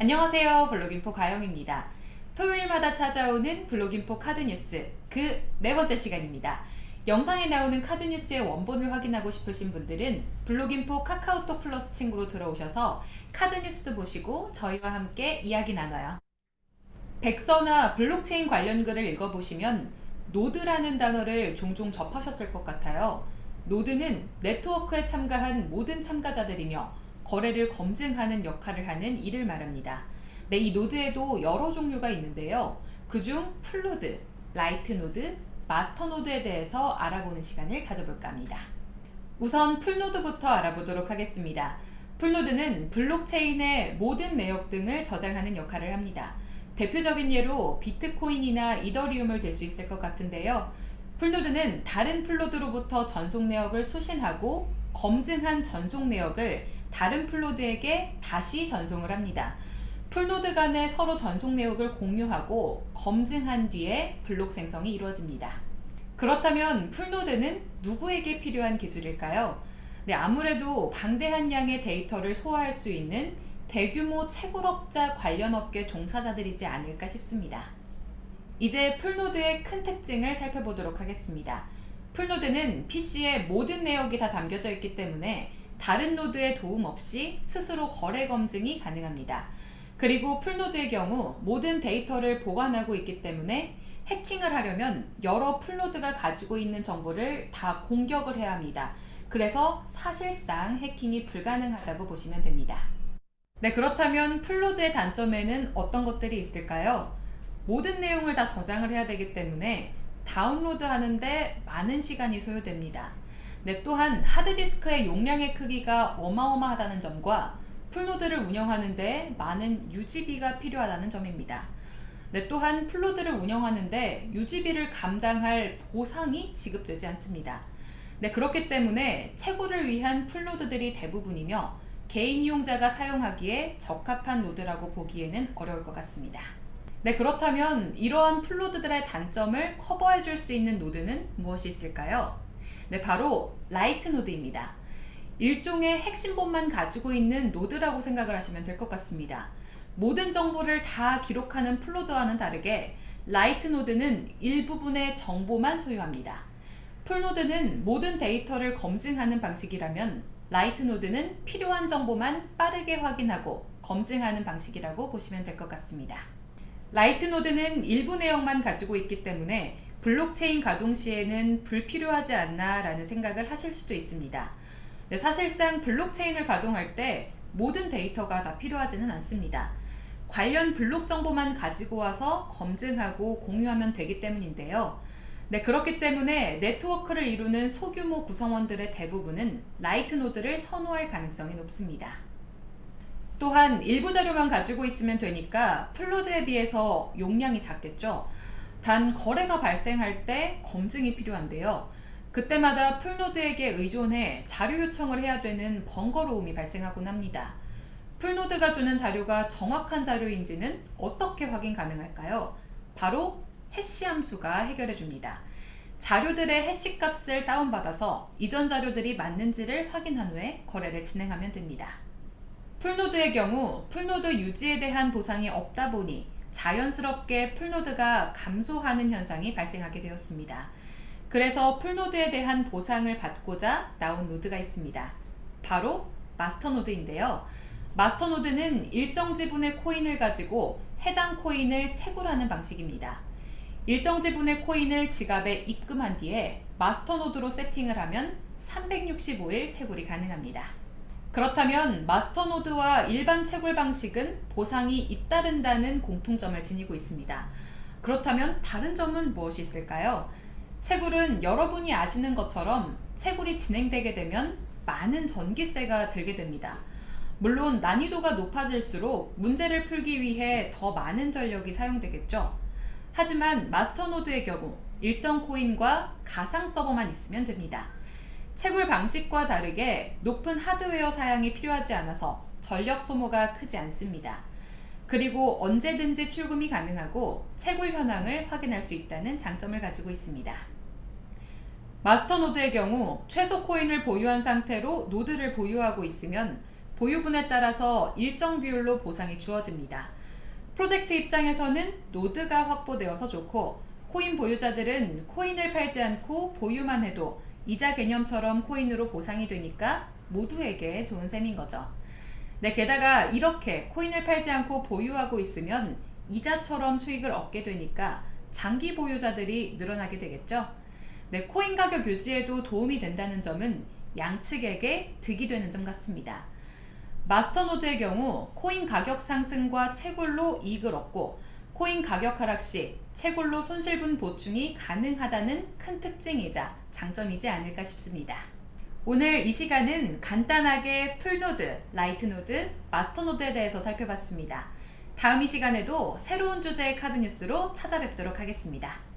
안녕하세요 블로깅포 가영입니다. 토요일마다 찾아오는 블로깅포 카드뉴스 그 네 번째 시간입니다. 영상에 나오는 카드뉴스의 원본을 확인하고 싶으신 분들은 블로깅포 카카오톡 플러스 친구로 들어오셔서 카드뉴스도 보시고 저희와 함께 이야기 나눠요. 백서나 블록체인 관련 글을 읽어보시면 노드라는 단어를 종종 접하셨을 것 같아요. 노드는 네트워크에 참가한 모든 참가자들이며 거래를 검증하는 역할을 하는 이를 말합니다. 네, 이 노드에도 여러 종류가 있는데요. 그중 풀노드, 라이트 노드, 마스터 노드에 대해서 알아보는 시간을 가져볼까 합니다. 우선 풀노드부터 알아보도록 하겠습니다. 풀노드는 블록체인의 모든 내역 등을 저장하는 역할을 합니다. 대표적인 예로 비트코인이나 이더리움을 들 수 있을 것 같은데요. 풀노드는 다른 풀노드로부터 전송 내역을 수신하고 검증한 전송 내역을 다른 풀노드에게 다시 전송을 합니다. 풀노드 간에 서로 전송 내역을 공유하고 검증한 뒤에 블록 생성이 이루어집니다. 그렇다면 풀노드는 누구에게 필요한 기술일까요? 네, 아무래도 방대한 양의 데이터를 소화할 수 있는 대규모 채굴업자 관련 업계 종사자들이지 않을까 싶습니다. 이제 풀노드의 큰 특징을 살펴보도록 하겠습니다. 풀노드는 PC에 모든 내역이 다 담겨져 있기 때문에 다른 노드의 도움 없이 스스로 거래 검증이 가능합니다. 그리고 풀노드의 경우 모든 데이터를 보관하고 있기 때문에 해킹을 하려면 여러 풀노드가 가지고 있는 정보를 다 공격을 해야 합니다. 그래서 사실상 해킹이 불가능하다고 보시면 됩니다. 네, 그렇다면 풀노드의 단점에는 어떤 것들이 있을까요? 모든 내용을 다 저장을 해야 되기 때문에 다운로드 하는데 많은 시간이 소요됩니다. 네, 또한 하드디스크의 용량의 크기가 어마어마하다는 점과 풀노드를 운영하는데 많은 유지비가 필요하다는 점입니다. 네, 또한 풀노드를 운영하는데 유지비를 감당할 보상이 지급되지 않습니다. 네, 그렇기 때문에 채굴을 위한 풀노드들이 대부분이며 개인 이용자가 사용하기에 적합한 노드라고 보기에는 어려울 것 같습니다. 네, 그렇다면 이러한 풀노드들의 단점을 커버해 줄 수 있는 노드는 무엇이 있을까요? 네, 바로 라이트 노드입니다. 일종의 핵심본만 가지고 있는 노드라고 생각을 하시면 될 것 같습니다. 모든 정보를 다 기록하는 풀노드와는 다르게 라이트 노드는 일부분의 정보만 소유합니다. 풀노드는 모든 데이터를 검증하는 방식이라면 라이트 노드는 필요한 정보만 빠르게 확인하고 검증하는 방식이라고 보시면 될 것 같습니다. 라이트 노드는 일부 내용만 가지고 있기 때문에 블록체인 가동 시에는 불필요하지 않나 라는 생각을 하실 수도 있습니다. 네, 사실상 블록체인을 가동할 때 모든 데이터가 다 필요하지는 않습니다. 관련 블록 정보만 가지고 와서 검증하고 공유하면 되기 때문인데요. 네, 그렇기 때문에 네트워크를 이루는 소규모 구성원들의 대부분은 라이트 노드를 선호할 가능성이 높습니다. 또한 일부 자료만 가지고 있으면 되니까 플로드에 비해서 용량이 작겠죠. 단 거래가 발생할 때 검증이 필요한데요. 그때마다 풀노드에게 의존해 자료 요청을 해야 되는 번거로움이 발생하곤 합니다. 풀노드가 주는 자료가 정확한 자료인지는 어떻게 확인 가능할까요? 바로 해시 함수가 해결해 줍니다. 자료들의 해시 값을 다운받아서 이전 자료들이 맞는지를 확인한 후에 거래를 진행하면 됩니다. 풀노드의 경우 풀노드 유지에 대한 보상이 없다 보니 자연스럽게 풀노드가 감소하는 현상이 발생하게 되었습니다. 그래서 풀노드에 대한 보상을 받고자 나온 노드가 있습니다. 바로 마스터노드인데요. 마스터노드는 일정 지분의 코인을 가지고 해당 코인을 채굴하는 방식입니다. 일정 지분의 코인을 지갑에 입금한 뒤에 마스터노드로 세팅을 하면 365일 채굴이 가능합니다. 그렇다면 마스터노드와 일반 채굴 방식은 보상이 잇따른다는 공통점을 지니고 있습니다. 그렇다면 다른 점은 무엇이 있을까요? 채굴은 여러분이 아시는 것처럼 채굴이 진행되게 되면 많은 전기세가 들게 됩니다. 물론 난이도가 높아질수록 문제를 풀기 위해 더 많은 전력이 사용되겠죠. 하지만 마스터노드의 경우 일정 코인과 가상 서버만 있으면 됩니다. 채굴 방식과 다르게 높은 하드웨어 사양이 필요하지 않아서 전력 소모가 크지 않습니다. 그리고 언제든지 출금이 가능하고 채굴 현황을 확인할 수 있다는 장점을 가지고 있습니다. 마스터 노드의 경우 최소 코인을 보유한 상태로 노드를 보유하고 있으면 보유분에 따라서 일정 비율로 보상이 주어집니다. 프로젝트 입장에서는 노드가 확보되어서 좋고 코인 보유자들은 코인을 팔지 않고 보유만 해도 이자 개념처럼 코인으로 보상이 되니까 모두에게 좋은 셈인 거죠. 네, 게다가 이렇게 코인을 팔지 않고 보유하고 있으면 이자처럼 수익을 얻게 되니까 장기 보유자들이 늘어나게 되겠죠. 네, 코인 가격 유지에도 도움이 된다는 점은 양측에게 득이 되는 점 같습니다. 마스터노드의 경우 코인 가격 상승과 채굴로 이익을 얻고 코인 가격 하락 시 채굴로 손실분 보충이 가능하다는 큰 특징이자 장점이지 않을까 싶습니다. 오늘 이 시간은 간단하게 풀노드, 라이트노드, 마스터노드에 대해서 살펴봤습니다. 다음 이 시간에도 새로운 주제의 카드 뉴스로 찾아뵙도록 하겠습니다.